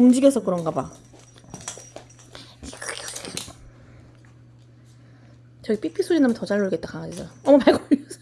움직여서 그런가 봐. 저기 삐삐 소리 나면 더 잘 놀겠다 강아지들 어머 발 걸렸어.